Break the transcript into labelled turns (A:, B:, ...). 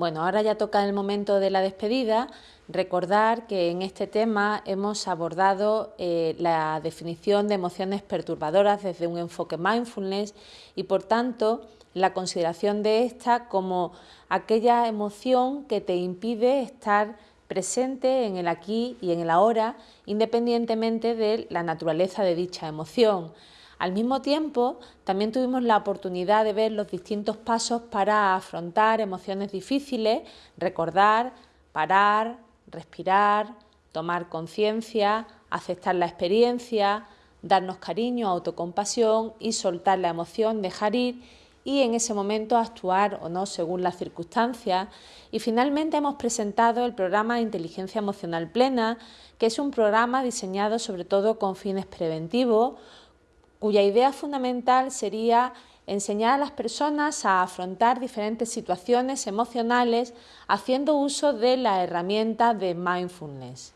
A: Bueno, ahora ya toca el momento de la despedida. Recordar que en este tema hemos abordado eh, la definición de emociones perturbadoras desde un enfoque mindfulness y por tanto la consideración de esta como aquella emoción que te impide estar presente en el aquí y en el ahora independientemente de la naturaleza de dicha emoción. Al mismo tiempo, también tuvimos la oportunidad de ver los distintos pasos para afrontar emociones difíciles, recordar, parar, respirar, tomar conciencia, aceptar la experiencia, darnos cariño, autocompasión y soltar la emoción, dejar ir y en ese momento actuar o no según las circunstancias. Y finalmente hemos presentado el programa de Inteligencia Emocional Plena, que es un programa diseñado sobre todo con fines preventivos, cuya idea fundamental sería enseñar a las personas a afrontar diferentes situaciones emocionales haciendo uso de la herramienta de mindfulness.